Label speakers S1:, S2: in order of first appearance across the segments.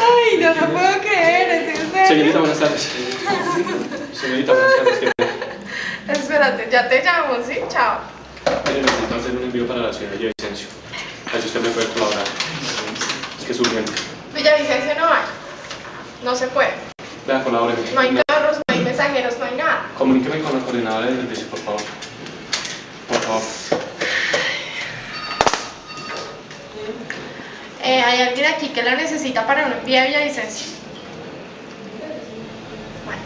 S1: Ay, no lo puedo creer, ¿es en serio?
S2: Señorita, buenas tardes. Señorita, buenas tardes. ¿Qué
S1: Espérate, ya te llamo, ¿sí? Chao.
S2: Mire, necesito hacer un envío para la ciudad de Villavicencio. Así usted me puede colaborar. Es que es urgente.
S1: Villavicencio no hay. No se puede.
S2: Vea, colabóreme.
S1: No hay carros, no hay mensajeros, no hay nada.
S2: Comuníqueme con la coordinadora del servicio, por favor. Por favor.
S1: Eh, hay alguien aquí que la necesita para un envío a Villavicencio. Bueno.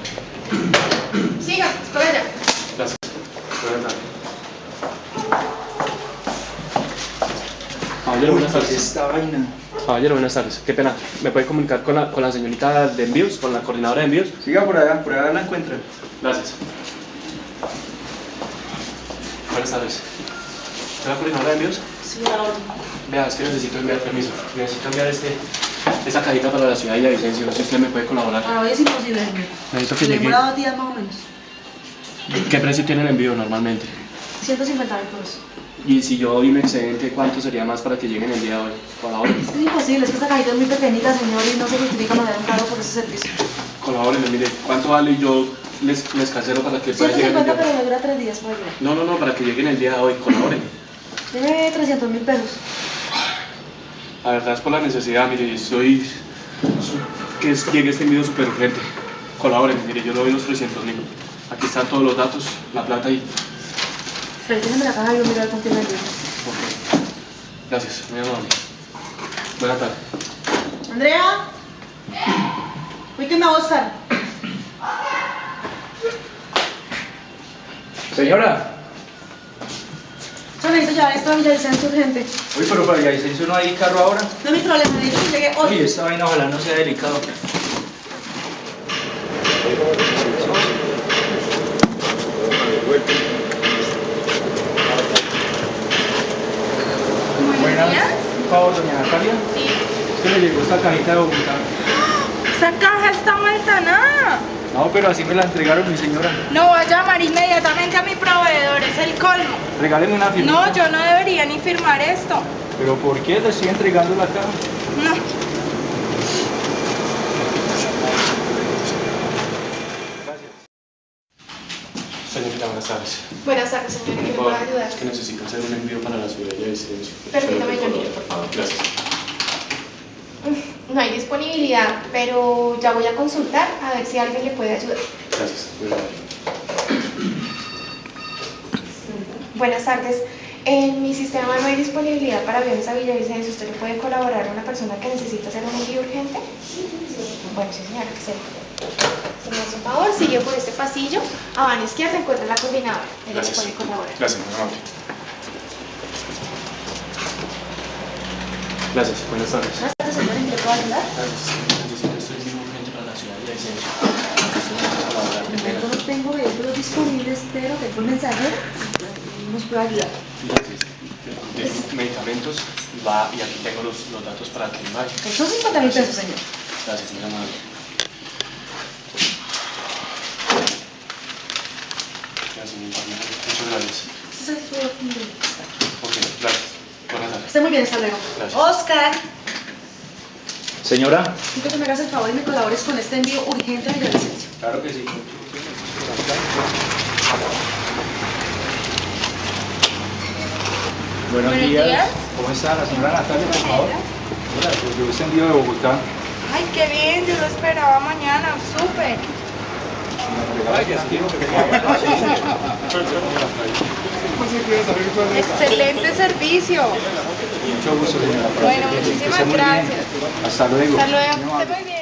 S1: Siga, por allá.
S2: Gracias. Buenas tardes. Caballero, buenas tardes.
S3: Esta vaina.
S2: Caballero, buenas tardes. Qué pena. ¿Me puede comunicar con la, con la señorita de envíos, con la coordinadora de envíos?
S3: Siga por allá, por allá la encuentra.
S2: Gracias. Buenas tardes. ¿Es la coordinadora de envíos? Vea, es que necesito enviar permiso. Necesito enviar este, esta cajita para la ciudad de Villavicencio. No sé si usted me puede colaborar.
S4: Para hoy es imposible, señor.
S2: Necesito que
S4: Se
S2: llegue.
S4: demora dos días más o menos.
S2: ¿Qué precio tiene el envío normalmente?
S4: 150 mil pesos.
S2: Y si yo doy un excedente, ¿cuánto sería más para que lleguen el día de hoy? Colabore.
S4: Es que es imposible, es que esta cajita es muy pequeñita, señor, y no se justifica mandar un cargo por ese servicio.
S2: Colabórenme, mire, ¿cuánto vale? Y yo les, les cancelo para que pueda llegar el
S4: 150,
S2: día
S4: pero me dura tres días para llegar.
S2: No, no, no, para que lleguen el día de hoy. Colabórenme.
S4: Deme 300 mil pesos.
S2: La verdad es por la necesidad, mire, estoy... que es- llegue este envío súper urgente. Colabórenme, mire, yo le doy los 300 mil. Aquí están todos los datos, la plata y...
S4: Pero déjeme la caja y yo miro quién me.
S2: Ok. Gracias, muy amable. Buenas tardes.
S4: Andrea. Uy, que me va a.
S3: Señora.
S4: Necesito llevar esto a Villavicencio urgente.
S3: Uy, pero para Villavicencio no hay carro ahora.
S4: No es mi problema, necesito que llegue hoy.
S3: Uy, esta vaina ojalá no sea delicado. Buenas. Un favor, doña Natalia.
S1: Sí.
S3: Es que le llegó esta cajita de Bogotá.
S1: Esa caja está vuelta nada.
S3: No, pero así me la entregaron mi señora.
S1: No voy a llamar inmediatamente a mi proveedor, es el colmo.
S3: Regáleme una firma.
S1: No, yo no debería ni firmar esto.
S3: ¿Pero por qué le estoy entregando la caja?
S1: No.
S2: Señorita, buenas tardes.
S1: Buenas tardes, señor, ¿en qué le puedo ayudar?
S2: Es que necesito hacer un envío para la ciudad de Villavicencio.
S1: Permítame, yo miro, por favor.
S2: Gracias.
S1: No hay disponibilidad, pero ya voy a consultar a ver si alguien le puede ayudar.
S2: Gracias.
S1: Buenas tardes. En mi sistema no hay disponibilidad para aviones a Villavicencio. ¿Usted le puede colaborar a una persona que necesita hacer un envío urgente? Bueno, sí, señora, excelente. Si me hace un favor, sigue por este pasillo. A mano izquierda encuentra la coordinadora. Le
S2: Gracias.
S1: puede colaborar.
S2: Gracias, amable. Gracias, buenas tardes.
S4: Puedo ayudar?
S2: Este envío urgente para la ciudad de Villavicencio. Usted me puede colaborar, qué pena.
S4: No tengo vehículos disponibles, pero tengo un mensajero y nos puede ayudar.
S2: De medicamentos y va y aquí tengo los, los datos para que vaya.
S4: Son 50 mil pesos, señor.
S2: Gracias, muy amable. Gracias, amable. Muchas gracias.
S4: Este es.
S2: Ok, gracias.
S4: Esté muy bien, hasta luego.
S2: Gracias.
S4: Oscar,
S3: Señora.
S4: quiero que me hagas el favor y me colabores con este envío urgente a Villavicencio.
S3: Claro que sí. Buenos,
S1: Buenos
S3: días.
S1: días.
S3: ¿Cómo está la señora Natalia, por favor? Hola, pues yo este envío de Bogotá.
S1: Ay, qué bien, yo lo esperaba mañana, súper. Excelente servicio.
S3: Mucho gusto, señora.
S1: Bueno, muchísimas gracias.
S3: Hasta luego.
S1: Hasta luego.